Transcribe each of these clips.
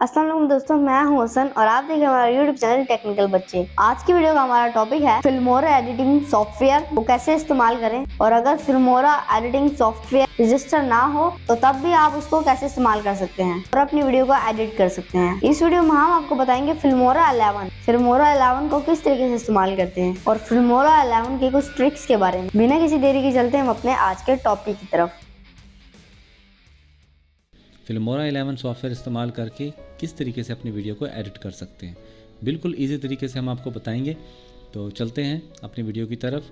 السلام علیکم دوستوں میں ہوں حسن اور آپ دیکھ رہے ہیں ہمارا یوٹیوب چینل ٹیکنیکل بچے آج کی ویڈیو کا ہمارا ٹاپک ہے فلمورا ایڈیٹنگ سافٹ ویئر وہ کیسے استعمال کریں اور اگر Filmora editing software register نہ ہو تو تب بھی آپ اس کو کیسے استعمال کر سکتے ہیں اور اپنی ویڈیو کو ایڈٹ کر سکتے ہیں۔ اس ویڈیو میں ہم آپ کو بتائیں گے فلمورا الیون فلمورا الیون کو کس طریقے سے استعمال کرتے ہیں اور فلمورا الیون کی کچھ ٹرکس کے بارے میں۔ بنا کسی دیری کے چلتے ہیں ہم اپنے آج کے ٹاپک کی طرف۔ فلمورا الیون سافٹ ویئر استعمال کر کے کس طریقے سے اپنی ویڈیو کو ایڈٹ کر سکتے ہیں؟ بالکل ایزی طریقے سے ہم آپ کو بتائیں گے۔ تو چلتے ہیں اپنی ویڈیو کی طرف۔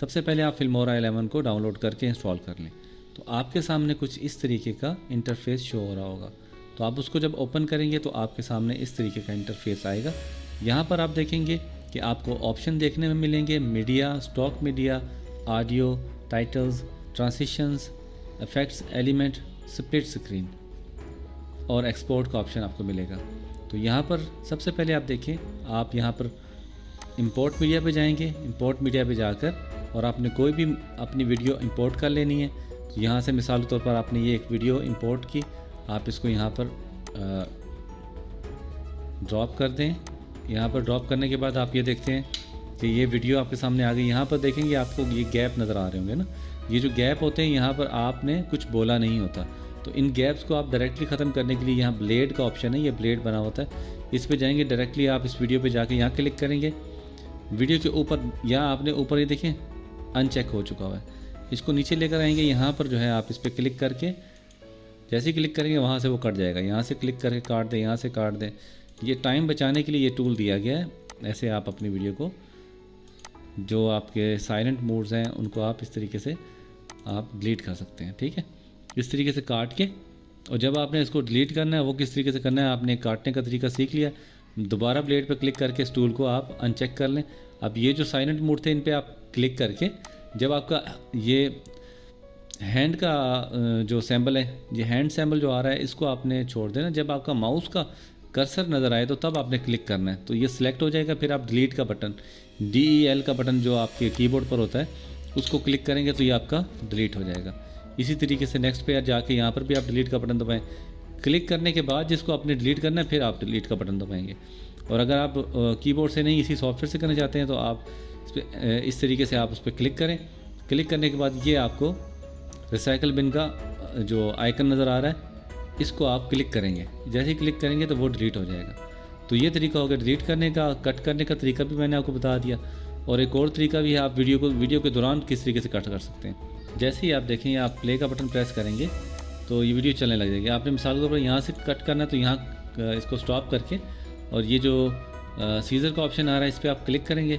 سب سے پہلے آپ فلمورا الیون کو ڈاؤن لوڈ کر کے انسٹال کر لیں۔ تو آپ کے سامنے کچھ اس طریقے کا انٹرفیس شو ہو رہا ہوگا۔ تو آپ اس کو جب اوپن کریں گے تو آپ کے سامنے اس طریقے کا انٹرفیس آئے گا۔ یہاں پر آپ دیکھیں گے کہ آپ کو آپشن دیکھنے میں ملیں گے۔ Media stock media audio titles transitions effects element split screen اور ایکسپورٹ کا آپشن آپ کو ملے گا۔ تو یہاں پر سب سے پہلے آپ دیکھیں، آپ یہاں پر امپورٹ میڈیا پہ جائیں گے۔ امپورٹ میڈیا پہ جا کر اور آپ نے کوئی بھی اپنی ویڈیو امپورٹ کر لینی ہے۔ تو یہاں سے مثال کے طور پر آپ نے یہ ایک ویڈیو امپورٹ کی۔ آپ اس کو یہاں پر ڈراپ کر دیں۔ یہاں پر ڈراپ کرنے کے بعد آپ یہ دیکھتے ہیں کہ یہ ویڈیو آپ کے سامنے آ گئی۔ یہاں پر دیکھیں گے آپ کو یہ گیپ نظر آ رہے ہوں گے نا۔ یہ جو گیپ ہوتے ہیں، یہاں پر آپ نے کچھ بولا نہیں ہوتا۔ تو ان گیپس کو آپ ڈائریکٹلی ختم کرنے کے لیے یہاں بلیڈ کا آپشن ہے، یہ بلیڈ بنا ہوتا ہے۔ اس پہ جائیں گے ڈائریکٹلی آپ اس ویڈیو پہ جا کے یہاں کلک کریں گے۔ ویڈیو کے اوپر یہاں آپ نے اوپر یہ دیکھیں ان چیک ہو چکا ہوا ہے۔ اس کو نیچے لے کر آئیں گے، یہاں پر جو ہے آپ اس پہ کلک کر کے، جیسے ہی کلک کریں گے، وہاں سے وہ کٹ جائے گا۔ یہاں سے کلک کر کے کاٹ دیں، یہاں سے کاٹ دیں۔ یہ ٹائم بچانے کے لیے یہ ٹول دیا گیا ہے۔ ایسے آپ اپنی ویڈیو کو، جو آپ کے سائلنٹ موڈز ہیں، ان کو آپ اس طریقے سے آپ ڈیلیٹ کر سکتے ہیں، ٹھیک ہے؟ اس طریقے سے کاٹ کے اور جب آپ نے اس کو ڈیلیٹ کرنا ہے، وہ کس طریقے سے کرنا ہے؟ آپ نے کاٹنے کا طریقہ سیکھ لیا۔ دوبارہ بلیڈ پہ کلک کر کے اس ٹول کو آپ ان چیک کر لیں۔ اب یہ جو سائلنٹ موڈ تھے، ان پہ آپ کلک کر کے جب آپ کا یہ ہینڈ کا جو سیمبل ہے، یہ ہینڈ سیمبل جو آ رہا ہے، اس کو آپ نے چھوڑ دینا۔ جب آپ کا ماؤس کا کرسر نظر آئے تو تب آپ نے کلک کرنا ہے۔ تو یہ سلیکٹ ہو جائے گا، پھر آپ ڈیلیٹ کا بٹن ڈی ای ایل کا بٹن جو آپ کے کی بورڈ پر ہوتا ہے، اس کو کلک کریں گے تو یہ آپ کا ڈیلیٹ ہو جائے گا۔ اسی طریقے سے نیکسٹ پہ جا کے یہاں پر بھی آپ ڈیلیٹ کا بٹن دبائیں۔ کلک کرنے کے بعد جس کو آپ نے ڈیلیٹ کرنا ہے، پھر آپ ڈیلیٹ کا بٹن دبائیں گے۔ اور اگر آپ کی بورڈ سے نہیں اسی سافٹ ویئر سے کرنا چاہتے ہیں، تو آپ اس پہ اس طریقے سے آپ اس پہ کلک کریں۔ کلک کرنے کے بعد یہ آپ کو ریسائیکل بن کا جو آئیکن نظر آ رہا ہے، اس کو آپ کلک کریں گے۔ جیسے ہی کلک کریں گے تو وہ ڈیلیٹ ہو جائے گا۔ تو یہ طریقہ ہوگا ڈیلیٹ کرنے کا۔ کٹ کرنے کا طریقہ بھی میں نے آپ کو بتا دیا۔ اور ایک اور طریقہ بھی ہے، آپ ویڈیو کو، ویڈیو کے دوران کس طریقے سے کٹ کر سکتے ہیں۔ جیسے ہی آپ دیکھیں آپ پلے کا بٹن پریس کریں گے تو یہ ویڈیو چلنے لگ جائے گی۔ آپ نے مثال کے طور پر یہاں سے کٹ کرنا ہے تو یہاں اس کو سٹاپ کر کے اور یہ جو سیزر کا آپشن آ رہا ہے اس پہ آپ کلک کریں گے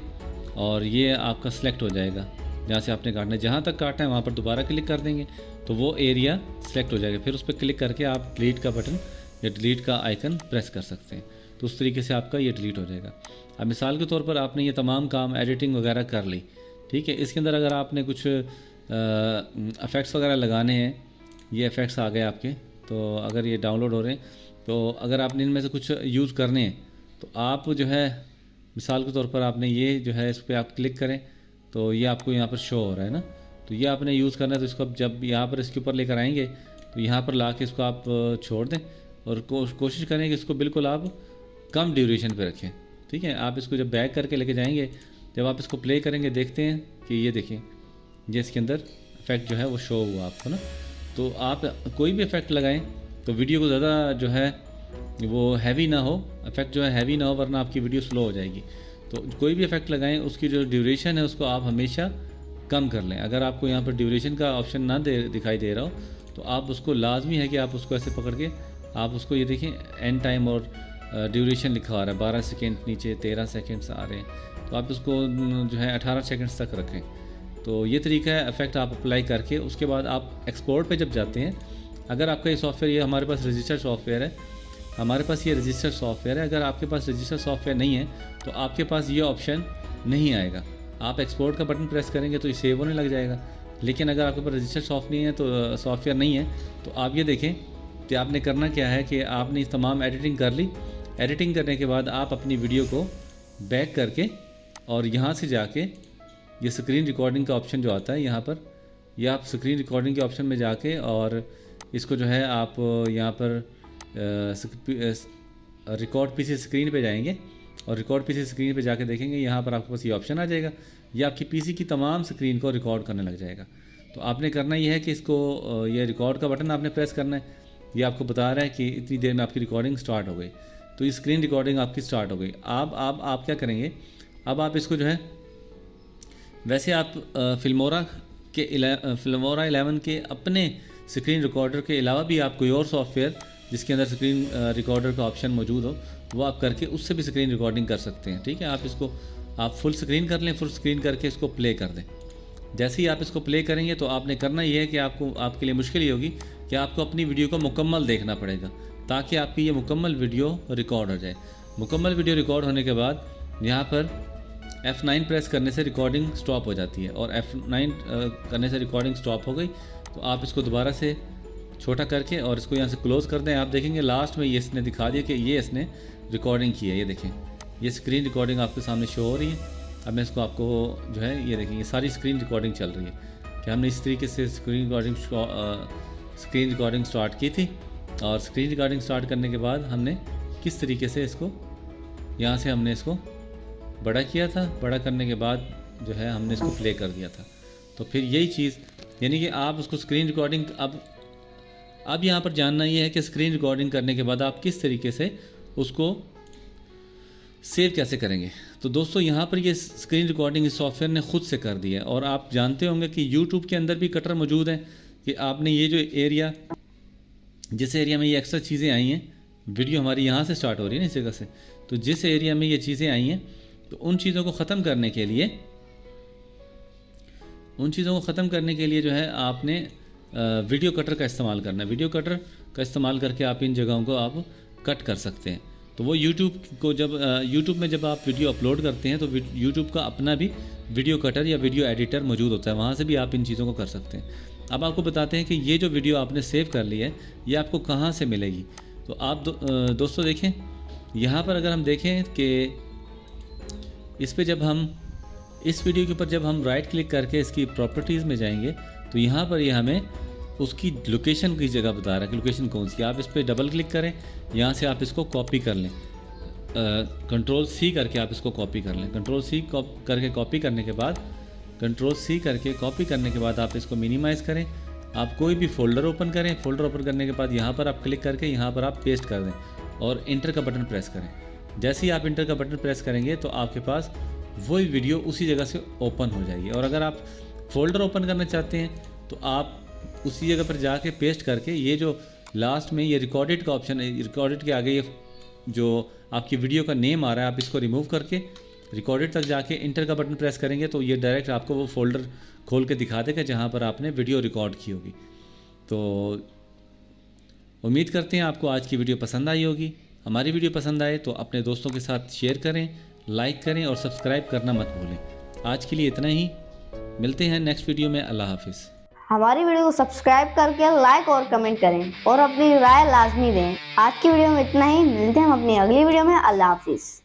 اور یہ آپ کا سلیکٹ ہو جائے گا۔ جہاں سے آپ نے کاٹنا ہے، جہاں تک کاٹنا ہے وہاں پر دوبارہ کلک کر دیں گے تو وہ ایریا سلیکٹ ہو جائے گا۔ پھر اس پہ کلک کر کے آپ ڈیلیٹ کا بٹن یا ڈیلیٹ کا آئیکن پریس کر سکتے ہیں۔ تو اس طریقے سے آپ کا یہ ڈیلیٹ ہو جائے گا۔ اب مثال کے طور پر آپ نے یہ تمام کام ایڈیٹنگ وغیرہ کر لی، ٹھیک ہے؟ اس کے اندر اگر آپ نے کچھ افیکٹس وغیرہ لگانے ہیں، یہ افیکٹس آ گئے آپ کے۔ تو اگر یہ ڈاؤن لوڈ ہو رہے ہیں، تو اگر آپ نے ان میں سے کچھ یوز کرنے ہیں، تو آپ جو ہے، مثال کے طور پر آپ نے یہ جو ہے اس پہ آپ کلک کریں، تو یہ آپ کو یہاں پر شو ہو رہا ہے نا۔ تو یہ آپ نے یوز کرنا ہے، تو اس کو جب یہاں پر اس کے اوپر لے کر آئیں گے، تو یہاں پر لا کے اس کو آپ چھوڑ دیں۔ اور کوشش کریں کہ اس کو بالکل آپ کم ڈیوریشن پہ رکھیں۔ ٹھیک ہے؟ آپ اس کو جب بیک کر کے لے کے جائیں گے، جب آپ اس کو پلے کریں گے، دیکھتے ہیں کہ یہ دیکھیں۔ یہ اس کے اندر افیکٹ جو ہے وہ شو ہوا آپ کو نا۔ تو آپ کوئی بھی افیکٹ لگائیں تو ویڈیو کو زیادہ جو ہے وہ ہیوی نہ ہو۔ افیکٹ جو ہے ہیوی نہ ہو ورنہ آپ کی ویڈیو سلو ہو جائے گی۔ تو کوئی بھی افیکٹ لگائیں، اس کی جو ڈیوریشن ہے، اس کو آپ ہمیشہ کم کر لیں۔ اگر آپ کو یہاں پر ڈیوریشن کا آپشن نہ دے، دکھائی دے رہا ہو، تو آپ اس کو لازمی ہے کہ آپ اس کو ایسے پکڑ کے آپ اس کو یہ دیکھیں اینڈ ٹائم اور ڈیوریشن لکھا آ رہا ہے۔ بارہ سیکنڈ نیچے، تیرہ سیکنڈس آ رہے ہیں۔ تو آپ اس کو جو ہے اٹھارہ سیکنڈس تک رکھیں۔ تو یہ طریقہ ہے افیکٹ آپ اپلائی کر کے اس کے بعد آپ ایکسپورٹ پہ جب جاتے ہیں، اگر آپ کا یہ سافٹ ویئر یہ ہمارے پاس رجسٹر سافٹ ویئر ہے، ہمارے پاس یہ رجسٹر سافٹ ویئر ہے، اگر آپ کے پاس رجسٹر سافٹ ویئر نہیں ہے، تو آپ کے پاس یہ آپشن نہیں آئے گا۔ آپ ایکسپورٹ کا بٹن پریس کریں گے تو یہ سیو ہونے لگ جائے گا۔ لیکن اگر آپ کے پاس رجسٹر سافٹ نہیں ہے، تو سافٹ ویئر نہیں ہے، تو آپ یہ دیکھیں کہ آپ نے کرنا کیا ہے کہ آپ نے تمام ایڈیٹنگ کر لی۔ ایڈیٹنگ کرنے کے بعد آپ اپنی ویڈیو کو بیک کر کے اور یہاں سے جا کے یہ سکرین ریکارڈنگ کا آپشن جو آتا ہے یہاں پر، یہ آپ سکرین ریکارڈنگ کے آپشن میں جا کے اور اس کو جو ہے آپ یہاں پر ریکارڈ پی سی اسکرین پہ جائیں گے اور ریکارڈ پی سی اسکرین پہ جا کے دیکھیں گے، یہاں پر آپ کے پاس یہ آپشن آ جائے گا یہ آپ کی پی سی کی تمام اسکرین کو ریکارڈ کرنے لگ جائے گا۔ تو آپ نے کرنا یہ ہے کہ اس کو یہ ریکارڈ کا بٹن آپ نے پریس کرنا ہے۔ یہ آپ کو بتا رہا ہے کہ اتنی دیر میں آپ کی ریکارڈنگ سٹارٹ ہو گئی۔ تو یہ اسکرین ریکارڈنگ آپ کی سٹارٹ ہو گئی۔ اب آپ آپ کیا کریں گے؟ اب آپ اس کو جو ہے ویسے آپ فلمورا کے فلمورا الیون کے اپنے اسکرین ریکارڈر کے علاوہ بھی آپ کوئی اور سافٹ ویئر جس کے اندر اسکرین ریکارڈر کا آپشن موجود ہو، وہ آپ کر کے اس سے بھی اسکرین ریکارڈنگ کر سکتے ہیں، ٹھیک ہے؟ آپ اس کو، آپ فل اسکرین کر لیں فل اسکرین کر کے اس کو پلے کر دیں۔ جیسے ہی آپ اس کو پلے کریں گے تو آپ نے کرنا یہ ہے کہ آپ کو، آپ کے لیے مشکل یہ ہوگی کہ آپ کو اپنی ویڈیو کو مکمل دیکھنا پڑے گا تاکہ آپ کی یہ مکمل ویڈیو ریکارڈ ہو جائے۔ مکمل ویڈیو ریکارڈ ہونے کے بعد یہاں پر ایف نائن پریس کرنے سے ریکارڈنگ سٹاپ ہو جاتی ہے اور ایف نائن uh, کرنے سے ریکارڈنگ سٹاپ ہو گئی تو آپ اس کو دوبارہ سے چھوٹا کر کے اور اس کو یہاں سے کلوز کر دیں۔ آپ دیکھیں گے لاسٹ میں یہ اس نے دکھا دیا کہ یہ اس نے ریکارڈنگ کی ہے۔ یہ دیکھیں، یہ اسکرین ریکارڈنگ آپ کے سامنے شو ہو رہی ہے۔ اب میں اس کو آپ کو جو ہے، یہ دیکھیں، یہ ساری اسکرین ریکارڈنگ چل رہی ہے۔ کہ ہم نے اس طریقے سے screen recording screen recording start کی تھی اور اسکرین ریکارڈنگ سٹارٹ کرنے کے بعد ہم نے کس طریقے سے اس کو، یہاں سے ہم نے اس کو بڑا کیا تھا، بڑا کرنے کے بعد جو ہے ہم نے اس کو پلے کر دیا تھا۔ تو پھر یہی چیز یعنی کہ آپ اس کو اسکرین ریکارڈنگ اب اب یہاں پر جاننا یہ ہے کہ اسکرین ریکارڈنگ کرنے کے بعد آپ کس طریقے سے اس کو سیو کیسے کریں گے۔ تو دوستو، یہاں پر یہ اسکرین ریکارڈنگ اس سافٹ ویئر نے خود سے کر دی ہے اور آپ جانتے ہوں گے کہ یوٹیوب کے اندر بھی کٹر موجود ہیں کہ آپ نے یہ جو ایریا جس ایریا میں یہ ایکسٹرا چیزیں آئی ہیں ویڈیو ہماری یہاں سے سٹارٹ ہو رہی ہے نا اس جگہ سے۔ تو جس ایریا میں یہ چیزیں آئی ہیں تو ان چیزوں کو ختم کرنے کے لیے، ان چیزوں کو ختم کرنے کے لیے جو ہے آپ نے ویڈیو کٹر کا استعمال کرنا ہے۔ ویڈیو کٹر کا استعمال کر کے آپ ان جگہوں کو آپ کٹ کر سکتے ہیں۔ تو وہ یوٹیوب کو جب یوٹیوب میں جب آپ ویڈیو اپلوڈ کرتے ہیں تو یوٹیوب کا اپنا بھی ویڈیو کٹر یا ویڈیو ایڈیٹر موجود ہوتا ہے۔ وہاں سے بھی آپ ان چیزوں کو کر سکتے ہیں۔ اب آپ کو بتاتے ہیں کہ یہ جو ویڈیو آپ نے سیو کر لی ہے، یہ آپ کو کہاں سے ملے گی؟ تو آپ دوستو دیکھیں، یہاں پر اگر ہم دیکھیں کہ اس پہ جب ہم اس ویڈیو کے اوپر جب ہم رائٹ کلک کر کے اس کی پراپرٹیز میں جائیں گے، تو یہاں پر یہ ہمیں اس کی لوکیشن کی جگہ بتا رہا ہے کہ لوکیشن کون سی آپ اس پہ ڈبل کلک کریں، یہاں سے آپ اس کو کاپی کر لیں۔ کنٹرول سی کر کے آپ اس کو کاپی کر لیں۔ کنٹرول سی کر کے کاپی کرنے کے بعد کنٹرول سی کر کے کاپی کرنے کے بعد آپ اس کو مینیمائز کریں۔ آپ کوئی بھی فولڈر اوپن کریں فولڈر اوپن کرنے کے بعد یہاں پر آپ کلک کر کے یہاں پر آپ پیسٹ کر دیں اور انٹر کا بٹن پریس کریں۔ جیسے ہی آپ انٹر کا بٹن پریس کریں گے تو آپ کے پاس وہی ویڈیو اسی جگہ سے اوپن ہو جائے گی۔ اور اگر آپ فولڈر اوپن کرنا چاہتے ہیں تو آپ اسی جگہ پر جا کے پیسٹ کر کے یہ جو لاسٹ میں یہ ریکارڈڈ کا آپشن ہے، ریکارڈڈ کے آگے یہ جو آپ کی ویڈیو کا نیم آ رہا ہے، آپ اس کو ریموو کر کے ریکارڈڈ تک جا کے انٹر کا بٹن پریس کریں گے تو یہ ڈائریکٹ آپ کو وہ فولڈر کھول کے دکھا دے گا جہاں پر آپ نے ویڈیو ریکارڈ کی ہوگی۔ تو امید کرتے ہیں آپ کو آج کی ویڈیو پسند آئی ہوگی۔ ہماری ویڈیو پسند آئے تو اپنے دوستوں کے ساتھ شیئر کریں، لائک کریں اور سبسکرائب کرنا مت بھولیں۔ آج کے لیے اتنا ہی۔ ملتے ہیں نیکسٹ ویڈیو میں۔ اللہ حافظ۔ ہماری ویڈیو کو سبسکرائب کر کے لائک اور کمنٹ کریں اور اپنی رائے لازمی دیں۔ آج کی ویڈیو میں اتنا ہی۔ ملتے ہیں ہم اپنی اگلی ویڈیو میں۔ اللہ حافظ۔